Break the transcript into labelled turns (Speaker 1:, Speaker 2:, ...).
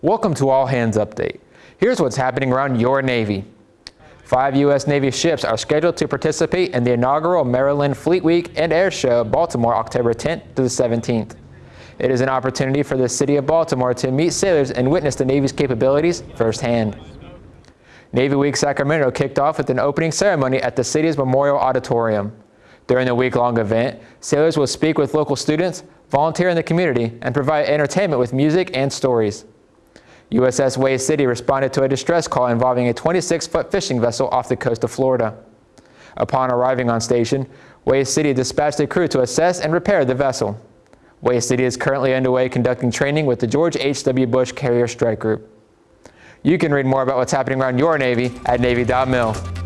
Speaker 1: Welcome to All Hands Update. Here's what's happening around your Navy. Five U.S. Navy ships are scheduled to participate in the inaugural Maryland Fleet Week and Air Show, Baltimore, October 10th to the 17th. It is an opportunity for the city of Baltimore to meet sailors and witness the Navy's capabilities firsthand. Navy Week Sacramento kicked off with an opening ceremony at the city's Memorial Auditorium. During the week-long event, sailors will speak with local students, volunteer in the community, and provide entertainment with music and stories. USS Hue City responded to a distress call involving a 26-foot fishing vessel off the coast of Florida. Upon arriving on station, Hue City dispatched a crew to assess and repair the vessel. Hue City is currently underway conducting training with the George H.W. Bush Carrier Strike Group. You can read more about what's happening around your Navy at Navy.mil.